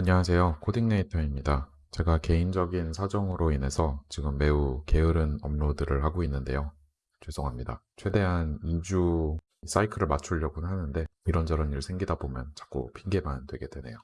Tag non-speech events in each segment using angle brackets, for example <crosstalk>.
안녕하세요. 코딩네이터입니다. 제가 개인적인 사정으로 인해서 지금 매우 게으른 업로드를 하고 있는데요. 죄송합니다. 최대한 2주 사이클을 맞추려고 하는데 이런저런 일 생기다 보면 자꾸 핑계만 되게 되네요.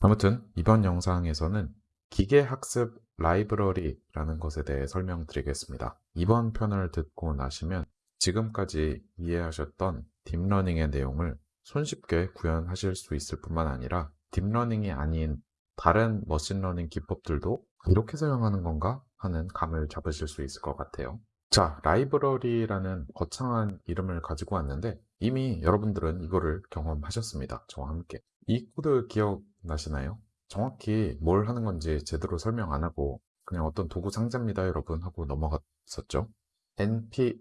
아무튼 이번 영상에서는 기계학습 라이브러리라는 것에 대해 설명드리겠습니다. 이번 편을 듣고 나시면 지금까지 이해하셨던 deep learning의 내용을 손쉽게 구현하실 수 있을 뿐만 아니라 deep learning이 아닌 다른 machine learning 기법들도 이렇게 사용하는 건가 하는 감을 잡으실 수 있을 것 같아요. 자, 라이브러리라는 거창한 이름을 가지고 왔는데 이미 여러분들은 이거를 경험하셨습니다. 저와 함께. 이 코드 기억나시나요? 정확히 뭘 하는 건지 제대로 설명 안 하고 그냥 어떤 도구 상자입니다 여러분 하고 넘어갔었죠. np.mat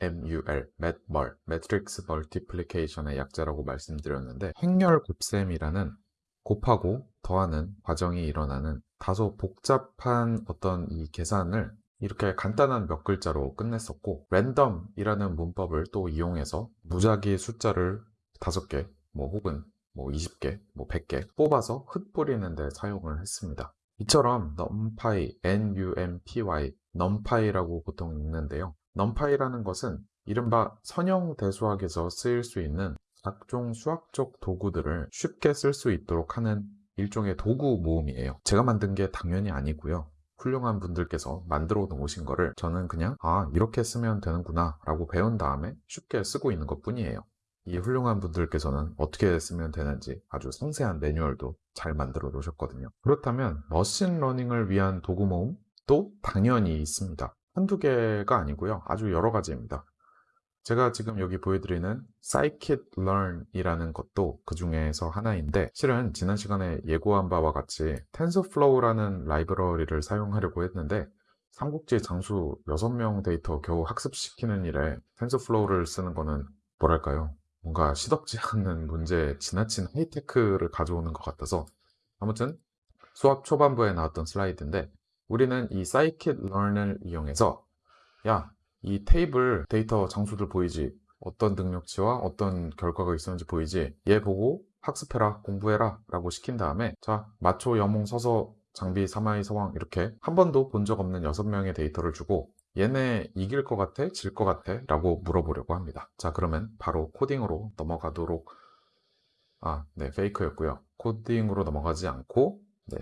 MUL, MATMUL, Matrix Multiplication의 약자라고 말씀드렸는데 행렬 곱셈이라는 곱하고 더하는 과정이 일어나는 다소 복잡한 어떤 이 계산을 이렇게 간단한 몇 글자로 끝냈었고 랜덤이라는 문법을 또 이용해서 무작위 숫자를 5개 뭐 혹은 뭐 20개, 뭐 100개 뽑아서 흩뿌리는 데 사용을 했습니다. 이처럼 numpy, numpy, numpy라고 보통 읽는데요. Numpy라는 것은 이른바 선형 대수학에서 쓰일 수 있는 각종 수학적 도구들을 쉽게 쓸 수 있도록 하는 일종의 도구 모음이에요. 제가 만든 게 당연히 아니고요. 훌륭한 분들께서 만들어 놓으신 거를 저는 그냥 아 이렇게 쓰면 되는구나 라고 배운 다음에 쉽게 쓰고 있는 것 뿐이에요. 이 훌륭한 분들께서는 어떻게 쓰면 되는지 아주 상세한 매뉴얼도 잘 만들어 놓으셨거든요. 그렇다면 machine learning을 위한 도구 모음도 당연히 있습니다. 한두 개가 아니고요. 아주 여러 가지입니다. 제가 지금 여기 보여드리는 scikit-learn이라는 것도 그 중에서 하나인데 실은 지난 시간에 예고한 바와 같이 TensorFlow라는 라이브러리를 사용하려고 했는데 삼국지 장수 6명 데이터 겨우 학습시키는 일에 TensorFlow를 쓰는 거는 뭐랄까요 뭔가 시덥지 <laughs> 않은 문제에 지나친 하이테크를 가져오는 것 같아서 아무튼 수업 초반부에 나왔던 슬라이드인데 우리는 이 scikit-learn을 이용해서 야, 이 테이블 데이터 장수들 보이지? 어떤 능력치와 어떤 결과가 있었는지 보이지? 얘 보고 학습해라, 공부해라 라고 시킨 다음에 자, 마초, 여몽, 서서, 장비, 사마의, 서황 이렇게 한 번도 본 적 없는 6명의 데이터를 주고 얘네 이길 것 같아? 질 것 같아? 라고 물어보려고 합니다. 자, 그러면 바로 코딩으로 넘어가도록 아, 네, fake였고요. 코딩으로 넘어가지 않고 네,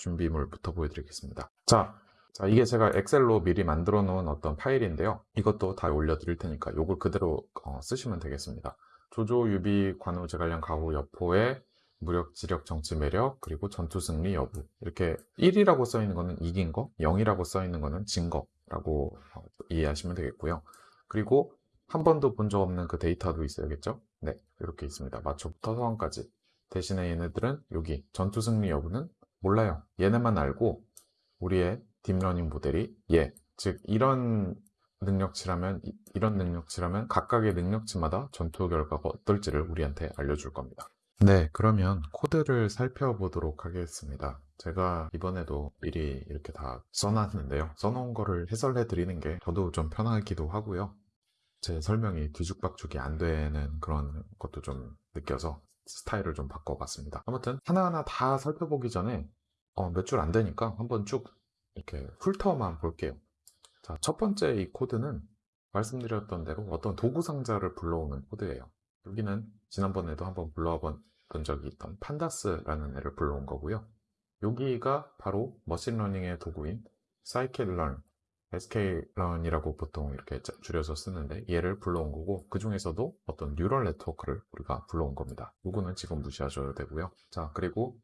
준비물부터 보여드리겠습니다. 자, 자, 이게 제가 엑셀로 미리 만들어 놓은 어떤 파일인데요. 이것도 다 올려드릴 테니까 이걸 그대로 어, 쓰시면 되겠습니다. 조조, 유비, 관우, 제갈량, 가후, 여포의 무력, 지력, 정치, 매력, 그리고 전투 승리 여부 이렇게 1이라고 써 있는 거는 이긴 거, 0이라고 써 있는 거는 진 거라고 어, 이해하시면 되겠고요. 그리고 한 번도 본 적 없는 그 데이터도 있어야겠죠? 네, 이렇게 있습니다. 마초부터 서황까지. 대신에 얘네들은 여기 전투 승리 여부는 몰라요. 얘네만 알고 우리의 deep learning 모델이 얘, 즉 이런 능력치라면 이런 능력치라면 각각의 능력치마다 전투 결과가 어떨지를 우리한테 알려줄 겁니다. 네, 그러면 코드를 살펴보도록 하겠습니다. 제가 이번에도 미리 이렇게 다 써놨는데요. 써놓은 거를 해설해 드리는 게 저도 좀 편하기도 하고요. 제 설명이 뒤죽박죽이 안 되는 그런 것도 좀 느껴서 스타일을 좀 바꿔봤습니다. 아무튼 하나하나 다 살펴보기 전에 어, 몇 줄 안 되니까 한번 쭉 이렇게 훑어만 볼게요. 자, 첫 번째 이 코드는 말씀드렸던 대로 어떤 도구 상자를 불러오는 코드예요. 여기는 지난번에도 한번 불러와 본 적이 있던 pandas라는 애를 불러온 거고요. 여기가 바로 machine learning의 도구인 sklearn이라고 보통 이렇게 줄여서 쓰는데 얘를 불러온 거고 그 중에서도 어떤 neural network를 우리가 불러온 겁니다. 이거는 지금 무시하셔도 되고요. 자 그리고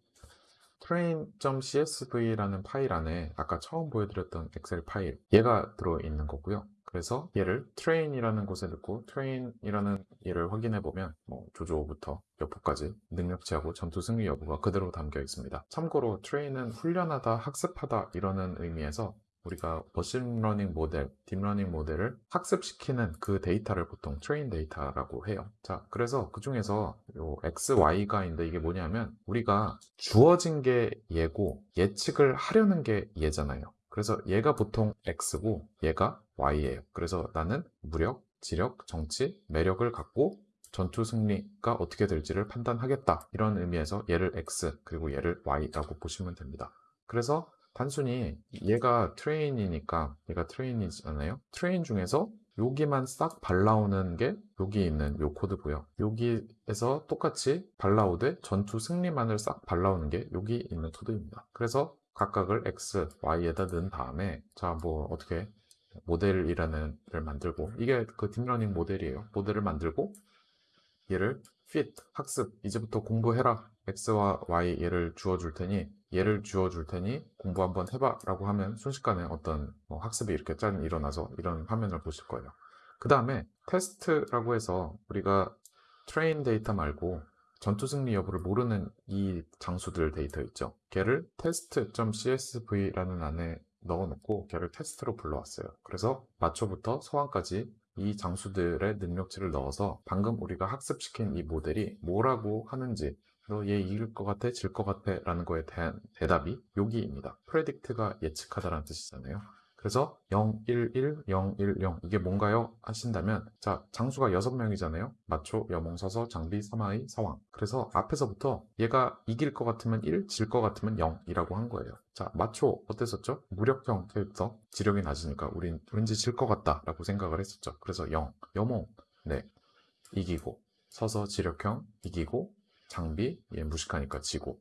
train.csv라는 파일 안에 아까 처음 보여드렸던 엑셀 파일 얘가 들어있는 거고요. 그래서 얘를 train이라는 곳에 넣고 train이라는 얘를 확인해 보면 뭐 조조부터 여부까지 능력치하고 전투 승리 여부가 그대로 담겨 있습니다. 참고로 train은 훈련하다, 학습하다 이러는 의미에서 우리가 machine learning 모델, deep learning 모델을 학습시키는 그 데이터를 보통 train 데이터라고 해요. 자, 그래서 그 중에서 요 x, y가 있는데 이게 뭐냐면 우리가 주어진 게 얘고 예측을 하려는 게 얘잖아요. 그래서 얘가 보통 x고 얘가 y예요. 그래서 나는 무력, 지력, 정치, 매력을 갖고 전투 승리가 어떻게 될지를 판단하겠다. 이런 의미에서 얘를 x 그리고 얘를 y라고 보시면 됩니다. 그래서 단순히 얘가 train이니까 얘가 train이잖아요. train 중에서 여기만 싹 발라오는 게 여기 있는 요 코드고요. 여기에서 똑같이 발라오되 전투 승리만을 싹 발라오는 게 여기 있는 코드입니다. 그래서 각각을 x, y에다 넣은 다음에 자 뭐 어떻게 모델이라는 를 만들고 이게 그 딥러닝 모델이에요. 모델을 만들고 얘를 fit 학습 이제부터 공부해라 x와 y 얘를 주어줄 테니 얘를 주어 줄 테니 공부 한번 해봐 라고 하면 순식간에 어떤 뭐 학습이 이렇게 짠 일어나서 이런 화면을 보실 거예요. 그 다음에 테스트라고 해서 우리가 train 데이터 말고 전투 승리 여부를 모르는 이 장수들 데이터 있죠? 걔를 test.csv라는 안에 넣어놓고 걔를 테스트로 불러왔어요. 그래서 마초부터 서왕까지 이 장수들의 능력치를 넣어서 방금 우리가 학습시킨 이 모델이 뭐라고 하는지 너 얘 이길 것 같아 질 것 같아 라는 거에 대한 대답이 여기입니다. predict가 예측하다라는 뜻이잖아요. 그래서 0, 1, 1, 0, 1, 0 이게 뭔가요? 하신다면 자 장수가 6명이잖아요. 마초, 여몽, 서서, 장비, 사마이, 사왕. 그래서 앞에서부터 얘가 이길 것 같으면 1, 질 것 같으면 0 이라고 한 거예요. 자 마초 어땠었죠? 무력형 캐릭터 지력이 낮으니까 우린 왠지 질 것 같다 라고 생각을 했었죠. 그래서 0, 여몽 네 이기고 서서 지력형 이기고 장비 얘 무식하니까 지고.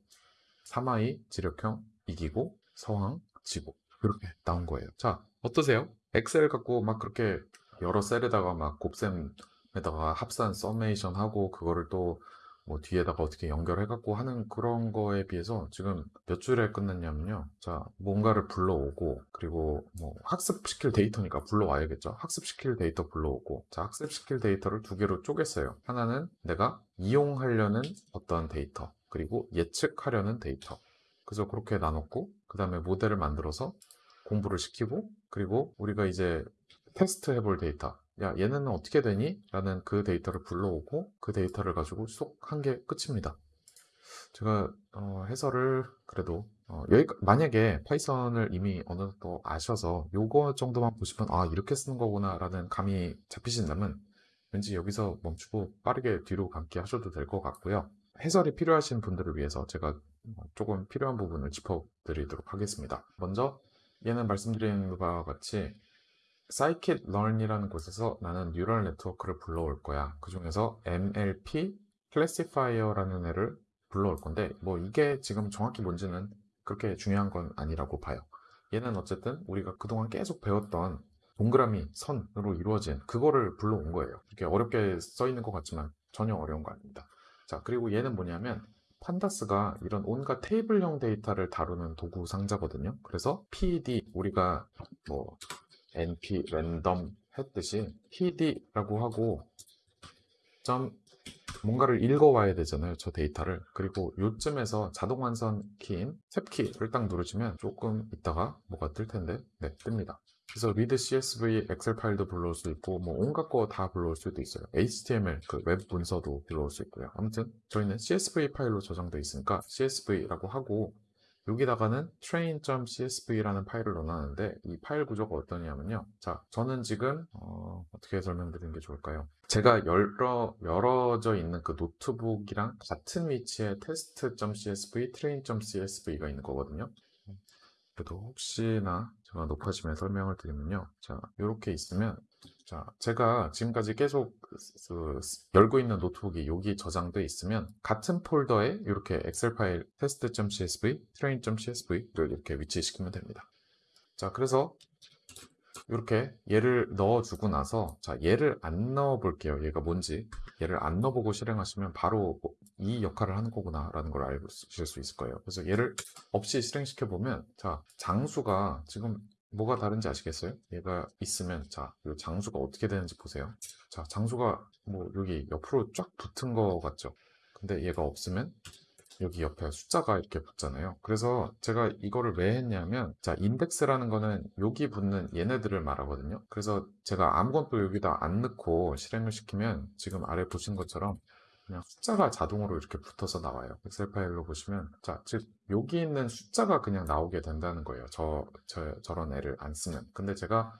사마의 지력형 이기고 서황 지고. 이렇게 나온 거예요. 자 어떠세요? 엑셀 갖고 막 그렇게 여러 셀에다가 막 곱셈에다가 합산 summation 하고 그거를 또 뭐 뒤에다가 어떻게 연결해 갖고 하는 그런 거에 비해서 지금 몇 줄에 끝났냐면요. 자 뭔가를 불러오고 그리고 뭐 학습시킬 데이터니까 불러와야겠죠? 학습시킬 데이터 불러오고 자 학습시킬 데이터를 두 개로 쪼갰어요. 하나는 내가 이용하려는 어떤 데이터 그리고 예측하려는 데이터. 그래서 그렇게 나눴고 그 다음에 모델을 만들어서 공부를 시키고 그리고 우리가 이제 테스트 해볼 데이터 야 얘는 어떻게 되니? 라는 그 데이터를 불러오고 그 데이터를 가지고 쏙 한 게 끝입니다. 제가 어, 해설을 그래도 어, 여기 만약에 파이썬을 이미 어느 정도 아셔서 요거 정도만 보시면 아 이렇게 쓰는 거구나 라는 감이 잡히신다면 왠지 여기서 멈추고 빠르게 뒤로 감기 하셔도 될 것 같고요. 해설이 필요하신 분들을 위해서 제가 조금 필요한 부분을 짚어 드리도록 하겠습니다. 먼저 얘는 말씀드린 바와 같이 scikit-learn이라는 곳에서 나는 뉴럴 네트워크를 불러올 거야. 그 중에서 MLP classifier라는 애를 불러올 건데 뭐 이게 지금 정확히 뭔지는 그렇게 중요한 건 아니라고 봐요. 얘는 어쨌든 우리가 그동안 계속 배웠던 동그라미, 선으로 이루어진 그거를 불러온 거예요. 이렇게 어렵게 써 있는 것 같지만 전혀 어려운 거 아닙니다. 자, 그리고 얘는 뭐냐면 판다스가 이런 온갖 테이블형 데이터를 다루는 도구 상자거든요. 그래서 pd 우리가 뭐 np random 했듯이 pd라고 하고 점 뭔가를 읽어와야 되잖아요 저 데이터를. 그리고 요쯤에서 자동 완성 키인 탭 키를 딱 누르시면 조금 있다가 뭐가 뜰 텐데 네 뜹니다. 그래서 read csv 엑셀 파일도 불러올 수 있고 뭐 온갖 거 다 불러올 수도 있어요. html 그 웹 문서도 불러올 수 있고요. 아무튼 저희는 csv 파일로 저장되어 있으니까 csv라고 하고 여기다가는 train.csv라는 파일을 넣어놨는데 이 파일 구조가 어떠냐면요. 자 저는 지금 어, 떻게 설명드리는 게 좋을까요? 제가 열어, 열어져 있는 그 노트북이랑 같은 위치에 test.csv, train.csv가 있는 거거든요. 그래도 혹시나 제가 높아지면 설명을 드리면요. 자 이렇게 있으면 자, 제가 지금까지 계속 그, 그, 열고 있는 노트북이 여기 저장돼 있으면 같은 폴더에 이렇게 엑셀 파일 test.csv, train.csv를 이렇게 위치시키면 됩니다. 자, 그래서 이렇게 얘를 넣어주고 나서 자 얘를 안 넣어 볼게요. 얘가 뭔지. 얘를 안 넣어보고 실행하시면 바로 이 역할을 하는 거구나 라는 걸 알실 수 있을 거예요. 그래서 얘를 없이 실행시켜 보면 자 장수가 지금 뭐가 다른지 아시겠어요? 얘가 있으면 자, 이 장수가 어떻게 되는지 보세요. 자, 장수가 뭐 여기 옆으로 쫙 붙은 거 같죠? 근데 얘가 없으면 여기 옆에 숫자가 이렇게 붙잖아요. 그래서 제가 이거를 왜 했냐면 자, 인덱스라는 거는 여기 붙는 얘네들을 말하거든요. 그래서 제가 아무것도 여기다 안 넣고 실행을 시키면 지금 아래 보신 것처럼 그냥 숫자가 자동으로 이렇게 붙어서 나와요. 엑셀 파일로 보시면 자, 즉 여기 있는 숫자가 그냥 나오게 된다는 거예요. 저, 저 저런 애를 안 쓰면. 근데 제가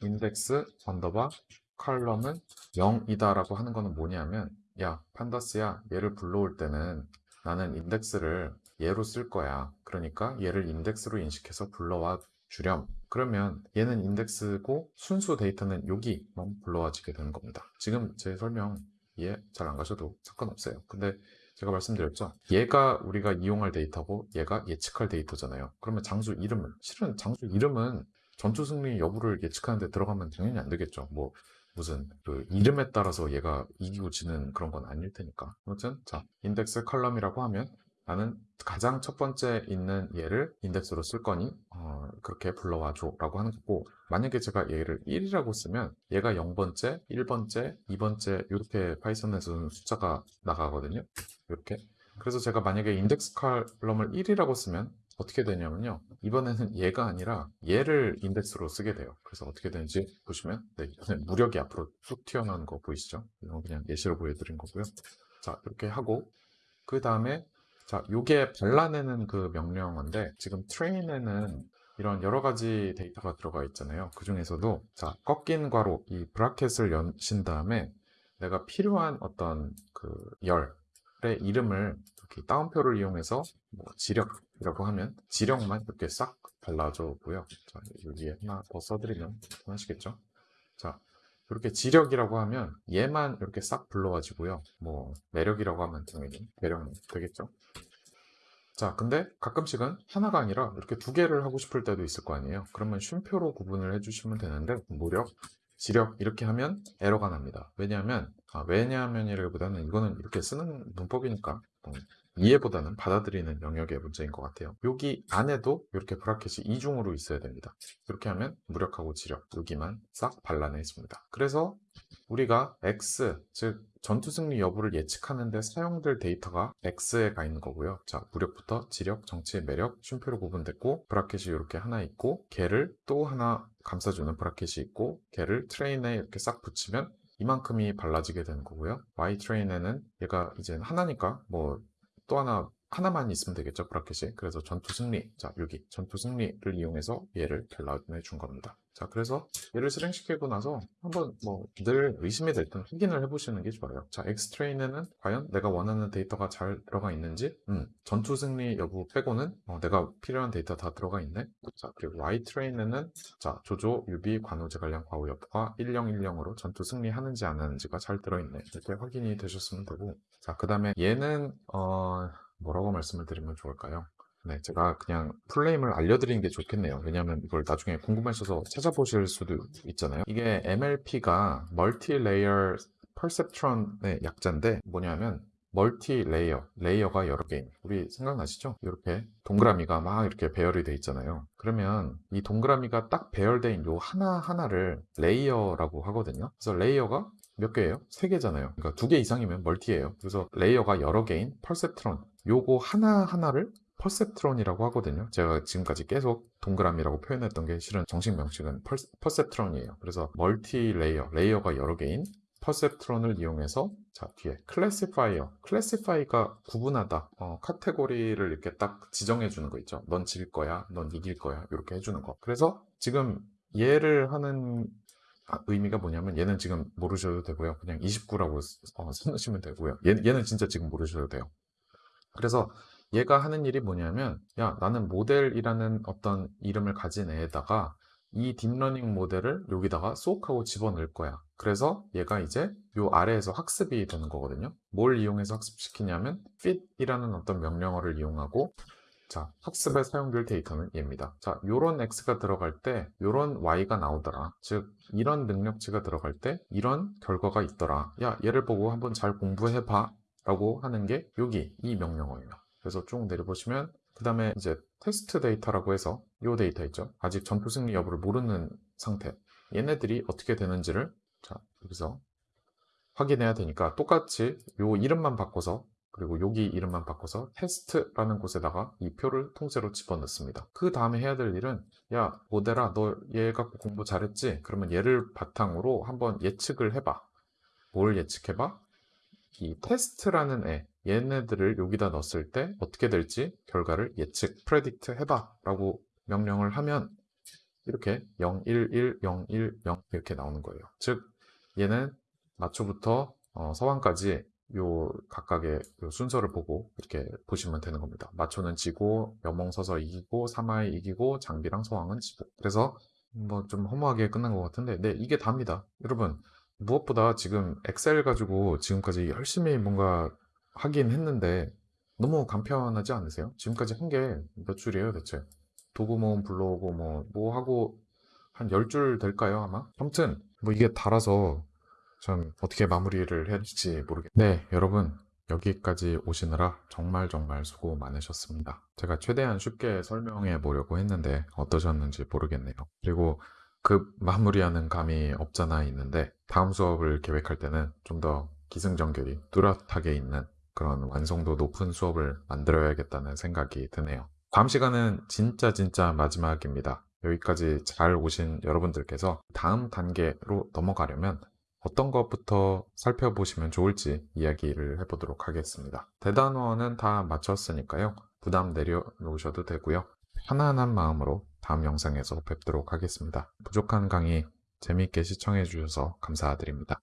index underbar column은 0이다 라고 하는 거는 뭐냐면 야 판다스야 얘를 불러올 때는 나는 인덱스를 얘로 쓸 거야 그러니까 얘를 인덱스로 인식해서 불러와 주렴 그러면 얘는 인덱스고 순수 데이터는 여기만 불러와지게 되는 겁니다 지금 제 설명 이해 잘안 가셔도 상관없어요. 근데 제가 말씀드렸죠. 얘가 우리가 이용할 데이터고 얘가 예측할 데이터잖아요. 그러면 장수 이름을 실은 장수 이름은 전투 승리 여부를 예측하는데 들어가면 당연히 안 되겠죠. 뭐 무슨 그 이름에 따라서 얘가 이기고 지는 그런 건 아닐 테니까. 아무튼 자 index column이라고 하면 나는 가장 첫 번째 있는 얘를 인덱스로 쓸 거니 어, 그렇게 불러와 줘 라고 하는 거고 만약에 제가 얘를 1이라고 쓰면 얘가 0번째, 1번째, 2번째 이렇게 파이썬에서는 숫자가 나가거든요. 이렇게. 그래서 제가 만약에 index column을 1이라고 쓰면 어떻게 되냐면요. 이번에는 얘가 아니라 얘를 인덱스로 쓰게 돼요. 그래서 어떻게 되는지 보시면 네, 무력이 앞으로 쑥 튀어나오는 거 보이시죠? 이건 그냥 예시로 보여드린 거고요. 자 이렇게 하고 그 다음에 자 요게 발라내는 그 명령어인데 지금 train에는 이런 여러 가지 데이터가 들어가 있잖아요 그 중에서도 자 꺾인 괄호 이 bracket을 여신 다음에 내가 필요한 어떤 그 열의 이름을 이렇게 따옴표를 이용해서 뭐 지력이라고 하면 지력만 이렇게 싹 발라줘고요. 자, 여기에 하나 더 써드리면 편하시겠죠? 자, 이렇게 지력이라고 하면 얘만 이렇게 싹 불러와지고요. 뭐 매력이라고 하면 당연히 매력 되겠죠? 자, 근데 가끔씩은 하나가 아니라 이렇게 두 개를 하고 싶을 때도 있을 거 아니에요. 그러면 쉼표로 구분을 해주시면 되는데 무력, 지력 이렇게 하면 에러가 납니다. 왜냐하면 아, 왜냐하면이라기보다는 이거는 이렇게 쓰는 문법이니까 어, 이해보다는 받아들이는 영역의 문제인 것 같아요. 여기 안에도 이렇게 bracket이 이중으로 있어야 됩니다. 이렇게 하면 무력하고 지력 여기만 싹 발라내 있습니다. 그래서 우리가 X, 즉 전투 승리 여부를 예측하는데 사용될 데이터가 X에 가 있는 거고요. 자, 무력부터 지력, 정치, 매력, 쉼표로 구분됐고 bracket이 이렇게 하나 있고 걔를 또 하나 감싸주는 bracket이 있고 걔를 train에 이렇게 싹 붙이면 이만큼이 발라지게 되는 거고요. Y train에는 얘가 이제 하나니까 뭐 또 하나 하나만 있으면 되겠죠 bracket이? 그래서 전투 승리. 자 여기 전투 승리를 이용해서 얘를 발라내 준 겁니다 자 그래서 얘를 실행시키고 나서 한번 뭐 늘 의심이 될땐 확인을 해보시는 게 좋아요. 자 X train에는 과연 내가 원하는 데이터가 잘 들어가 있는지? 음, 전투 승리 여부 빼고는 어, 내가 필요한 데이터 다 들어가 있네? 자 그리고 Y train에는 자 조조, 유비, 관우, 제갈량 과후 여부가 1010으로 전투 승리하는지 안 하는지가 잘 들어있네. 이렇게 확인이 되셨으면 되고. 자 그 다음에 얘는 어 뭐라고 말씀을 드리면 좋을까요? 네, 제가 그냥 full name을 알려드리는 게 좋겠네요. 왜냐하면 이걸 나중에 궁금하셔서 찾아보실 수도 있잖아요. 이게 MLP가 multi layer perceptron의 약자인데 뭐냐면 multi layer, layer가 여러 개인 우리 생각나시죠? 이렇게 동그라미가 막 이렇게 배열이 돼 있잖아요. 그러면 이 동그라미가 딱 배열된 이 하나하나를 layer라고 하거든요. 그래서 layer가 몇 개예요? 세 개잖아요. 그러니까 두 개 이상이면 multi예요. 그래서 layer가 여러 개인 perceptron 요거 하나하나를 perceptron이라고 하거든요. 제가 지금까지 계속 동그라미라고 표현했던 게 실은 정식 명칭은 perceptron이에요. 그래서 multi layer, layer가 여러 개인 perceptron을 이용해서 자 뒤에 classifier. classify가 구분하다. 어, 카테고리를 이렇게 딱 지정해 주는 거 있죠. 넌 질 거야 넌 이길 거야 이렇게 해주는 거. 그래서 지금 얘를 하는 아, 의미가 뭐냐면 얘는 지금 모르셔도 되고요. 그냥 29라고 어, <laughs> 써놓으시면 되고요. 얘, 얘는 진짜 지금 모르셔도 돼요. 그래서 얘가 하는 일이 뭐냐면 야 나는 모델이라는 어떤 이름을 가진 애에다가 이 deep learning 모델을 여기다가 쏙 하고 집어넣을 거야. 그래서 얘가 이제 요 아래에서 학습이 되는 거거든요. 뭘 이용해서 학습시키냐면 fit이라는 어떤 명령어를 이용하고 자 학습에 사용될 데이터는 얘입니다. 자 요런 x가 들어갈 때 요런 y가 나오더라. 즉 이런 능력치가 들어갈 때 이런 결과가 있더라. 야 얘를 보고 한번 잘 공부해 봐 라고 하는 게 여기 이 명령어예요 그래서 쭉 내려보시면 그 다음에 이제 테스트 데이터라고 해서 이 데이터 있죠 아직 전투 승리 여부를 모르는 상태 얘네들이 어떻게 되는지를 자 여기서 확인해야 되니까 똑같이 요 이름만 바꿔서 그리고 여기 이름만 바꿔서 테스트라는 곳에다가 이 표를 통째로 집어넣습니다 그 다음에 해야 될 일은 야 모델아 너 얘 갖고 공부 잘했지? 그러면 얘를 바탕으로 한번 예측을 해봐 뭘 예측해봐? 이 테스트라는 애 얘네들을 여기다 넣었을 때 어떻게 될지 결과를 예측, predict 해봐 라고 명령을 하면 이렇게 0, 1, 1, 0, 1, 0 이렇게 나오는 거예요 즉 얘는 마초부터 어, 서황까지 요 각각의 요 순서를 보고 이렇게 보시면 되는 겁니다. 마초는 지고, 여몽서서 이기고, 사마의 이기고, 장비랑 서황은 지고. 그래서 뭐 좀 허무하게 끝난 것 같은데, 네, 이게 답니다. 여러분, 무엇보다 지금 엑셀 가지고 지금까지 열심히 뭔가 하긴 했는데, 너무 간편하지 않으세요? 지금까지 한 게 몇 줄이에요, 대체? 도구 모음 불러오고 뭐, 뭐 하고 한 10줄 될까요, 아마? 아무튼, 뭐 이게 달아서 참 어떻게 마무리를 해야 될지 모르겠네요. 네, 여러분. 여기까지 오시느라 정말 정말 수고 많으셨습니다. 제가 최대한 쉽게 설명해 보려고 했는데 어떠셨는지 모르겠네요. 그리고 그 마무리하는 감이 없잖아 있는데 다음 수업을 계획할 때는 좀 더 기승전결이 뚜렷하게 있는 그런 완성도 높은 수업을 만들어야겠다는 생각이 드네요. 다음 시간은 진짜 진짜 마지막입니다. 여기까지 잘 오신 여러분들께서 다음 단계로 넘어가려면 어떤 것부터 살펴보시면 좋을지 이야기를 해보도록 하겠습니다. 대단원은 다 마쳤으니까요. 부담 내려놓으셔도 되고요. 편안한 마음으로 다음 영상에서 뵙도록 하겠습니다. 부족한 강의 재미있게 시청해 주셔서 감사드립니다.